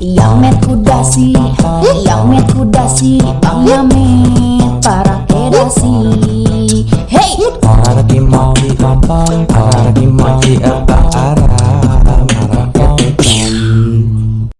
yang met kuda si, yang met kuda si, bang yamet para kedasi. Hey! Para lagi mau diapain para lagi mau